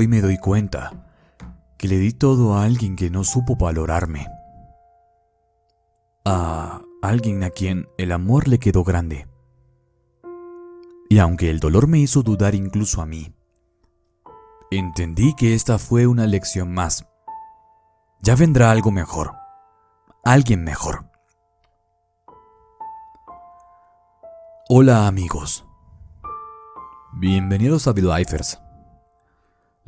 Hoy me doy cuenta que le di todo a alguien que no supo valorarme. A alguien a quien el amor le quedó grande. Y aunque el dolor me hizo dudar incluso a mí, entendí que esta fue una lección más. Ya vendrá algo mejor. Alguien mejor. Hola amigos. Bienvenidos a Lifers.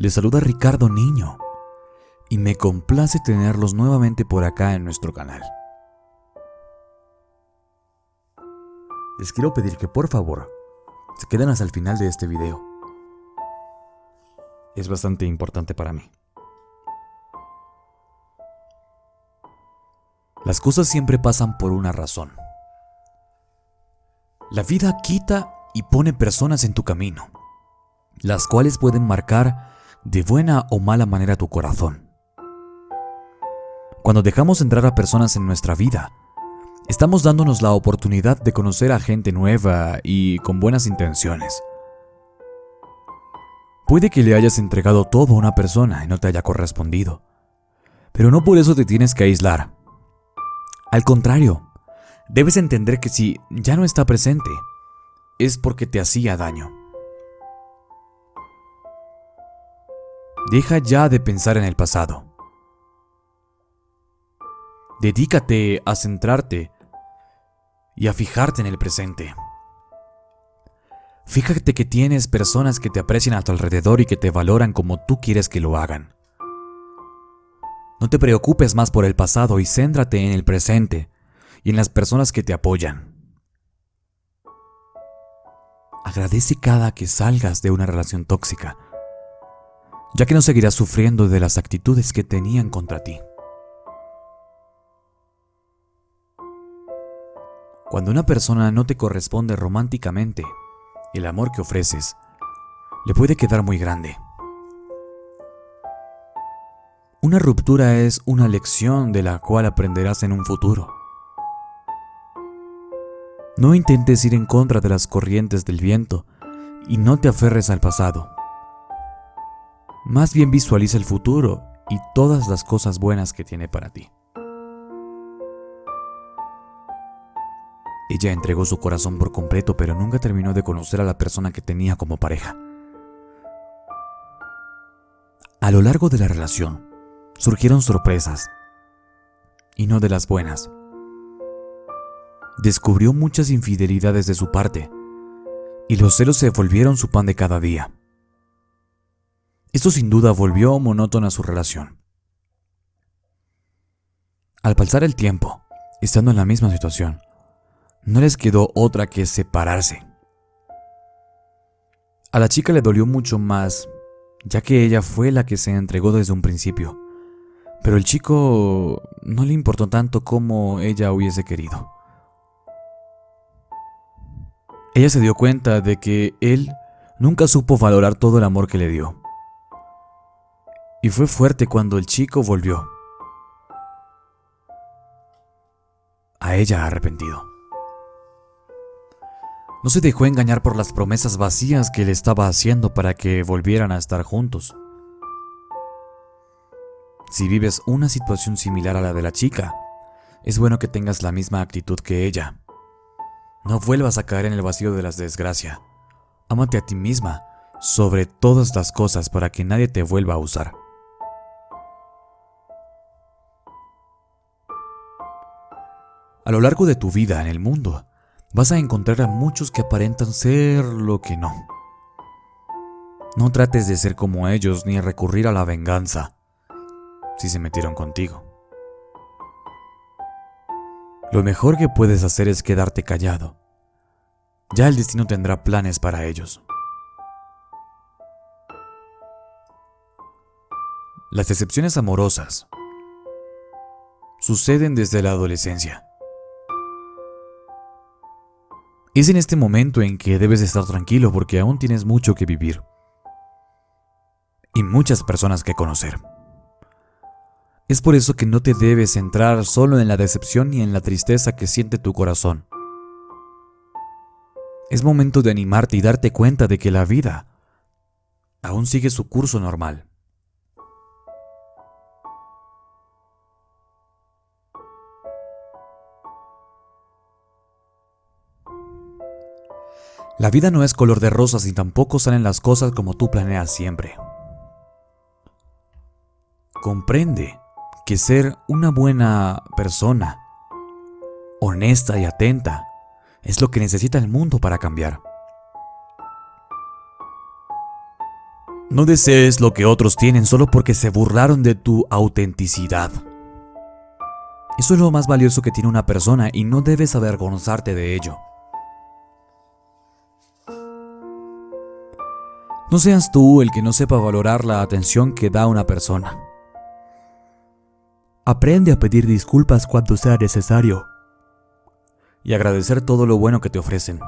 Les saluda Ricardo Niño y me complace tenerlos nuevamente por acá en nuestro canal. Les quiero pedir que por favor se queden hasta el final de este video. Es bastante importante para mí. Las cosas siempre pasan por una razón. La vida quita y pone personas en tu camino, las cuales pueden marcar de buena o mala manera tu corazón. Cuando dejamos entrar a personas en nuestra vida, estamos dándonos la oportunidad de conocer a gente nueva y con buenas intenciones. Puede que le hayas entregado todo a una persona y no te haya correspondido, pero no por eso te tienes que aislar. Al contrario, debes entender que si ya no está presente, es porque te hacía daño. Deja ya de pensar en el pasado. Dedícate a centrarte y a fijarte en el presente. Fíjate que tienes personas que te aprecian a tu alrededor y que te valoran como tú quieres que lo hagan. No te preocupes más por el pasado y céntrate en el presente y en las personas que te apoyan. Agradece cada que salgas de una relación tóxica, ya que no seguirás sufriendo de las actitudes que tenían contra ti. Cuando una persona no te corresponde románticamente, el amor que ofreces le puede quedar muy grande. Una ruptura es una lección de la cual aprenderás en un futuro. No intentes ir en contra de las corrientes del viento y no te aferres al pasado. Más bien visualiza el futuro y todas las cosas buenas que tiene para ti. Ella entregó su corazón por completo, pero nunca terminó de conocer a la persona que tenía como pareja. A lo largo de la relación, surgieron sorpresas, y no de las buenas. Descubrió muchas infidelidades de su parte, y los celos se volvieron su pan de cada día. Esto sin duda volvió monótona su relación. Al pasar el tiempo, estando en la misma situación, no les quedó otra que separarse. A la chica le dolió mucho más, ya que ella fue la que se entregó desde un principio. Pero el chico no le importó tanto como ella hubiese querido. Ella se dio cuenta de que él nunca supo valorar todo el amor que le dio. Y fue fuerte cuando el chico volvió. A ella arrepentido. No se dejó engañar por las promesas vacías que le estaba haciendo para que volvieran a estar juntos. Si vives una situación similar a la de la chica, es bueno que tengas la misma actitud que ella. No vuelvas a caer en el vacío de las desgracias. Ámate a ti misma sobre todas las cosas para que nadie te vuelva a usar. A lo largo de tu vida en el mundo, vas a encontrar a muchos que aparentan ser lo que no. No trates de ser como ellos ni recurrir a la venganza si se metieron contigo. Lo mejor que puedes hacer es quedarte callado. Ya el destino tendrá planes para ellos. Las decepciones amorosas suceden desde la adolescencia. Es en este momento en que debes estar tranquilo porque aún tienes mucho que vivir y muchas personas que conocer. Es por eso que no te debes centrar solo en la decepción ni en la tristeza que siente tu corazón. Es momento de animarte y darte cuenta de que la vida aún sigue su curso normal. La vida no es color de rosas y tampoco salen las cosas como tú planeas siempre. Comprende que ser una buena persona, honesta y atenta, es lo que necesita el mundo para cambiar. No desees lo que otros tienen solo porque se burlaron de tu autenticidad. Eso es lo más valioso que tiene una persona y no debes avergonzarte de ello. No seas tú el que no sepa valorar la atención que da una persona. Aprende a pedir disculpas cuando sea necesario y agradecer todo lo bueno que te ofrecen.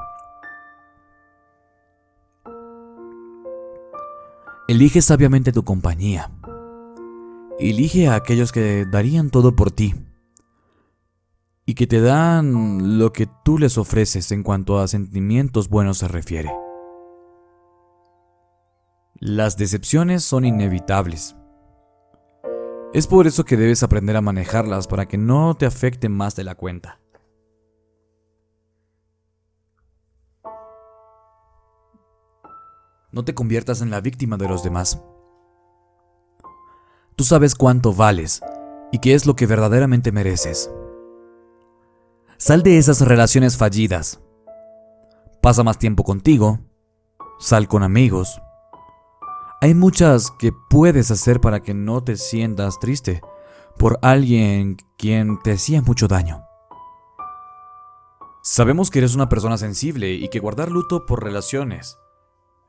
Elige sabiamente tu compañía. Elige a aquellos que darían todo por ti y que te dan lo que tú les ofreces en cuanto a sentimientos buenos se refiere. Las decepciones son inevitables. Es por eso que debes aprender a manejarlas para que no te afecten más de la cuenta. No te conviertas en la víctima de los demás. Tú sabes cuánto vales y qué es lo que verdaderamente mereces. Sal de esas relaciones fallidas. Pasa más tiempo contigo. Sal con amigos. Hay muchas que puedes hacer para que no te sientas triste por alguien quien te hacía mucho daño. Sabemos que eres una persona sensible y que guardar luto por relaciones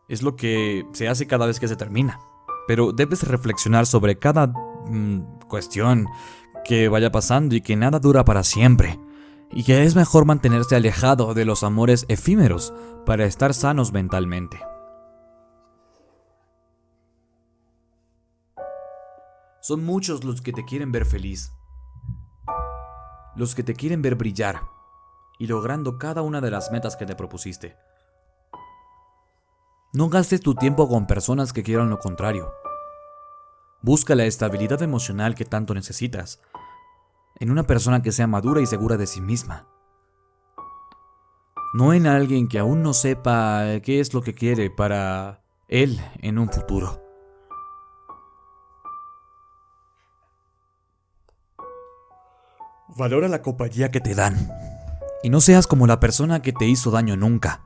es lo que se hace cada vez que se termina. Pero debes reflexionar sobre cada mm, cuestión que vaya pasando y que nada dura para siempre. Y que es mejor mantenerse alejado de los amores efímeros para estar sanos mentalmente. Son muchos los que te quieren ver feliz. Los que te quieren ver brillar y logrando cada una de las metas que te propusiste. No gastes tu tiempo con personas que quieran lo contrario. Busca la estabilidad emocional que tanto necesitas en una persona que sea madura y segura de sí misma. No en alguien que aún no sepa qué es lo que quiere para él en un futuro. Valora la compañía que te dan. Y no seas como la persona que te hizo daño nunca.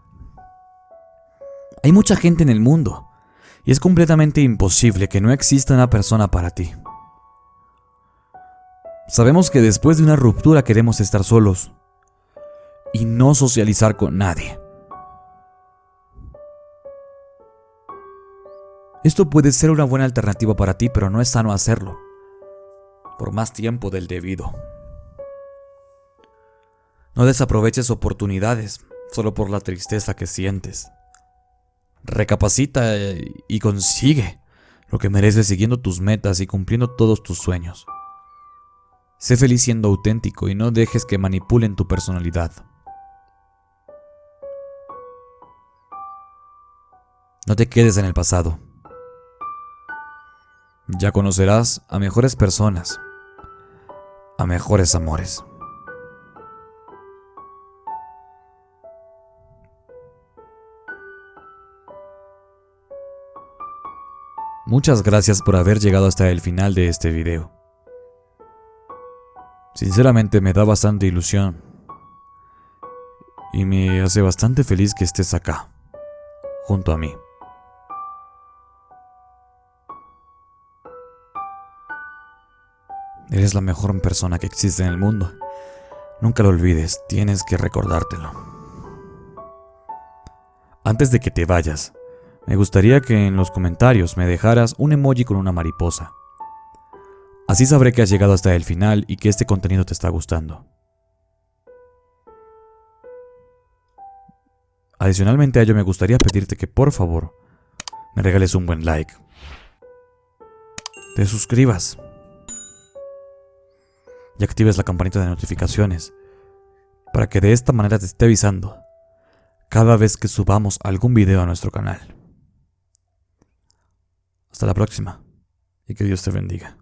Hay mucha gente en el mundo. Y es completamente imposible que no exista una persona para ti. Sabemos que después de una ruptura queremos estar solos. Y no socializar con nadie. Esto puede ser una buena alternativa para ti, pero no es sano hacerlo. Por más tiempo del debido. No desaproveches oportunidades solo por la tristeza que sientes. Recapacita y consigue lo que mereces siguiendo tus metas y cumpliendo todos tus sueños. Sé feliz siendo auténtico y no dejes que manipulen tu personalidad. No te quedes en el pasado. Ya conocerás a mejores personas, a mejores amores. Muchas gracias por haber llegado hasta el final de este video. Sinceramente me da bastante ilusión. Y me hace bastante feliz que estés acá, junto a mí. Eres la mejor persona que existe en el mundo. Nunca lo olvides, tienes que recordártelo. Antes de que te vayas, me gustaría que en los comentarios me dejaras un emoji con una mariposa. Así sabré que has llegado hasta el final y que este contenido te está gustando. Adicionalmente a ello me gustaría pedirte que por favor me regales un buen like. Te suscribas. Y actives la campanita de notificaciones para que de esta manera te esté avisando cada vez que subamos algún video a nuestro canal. Hasta la próxima y que Dios te bendiga.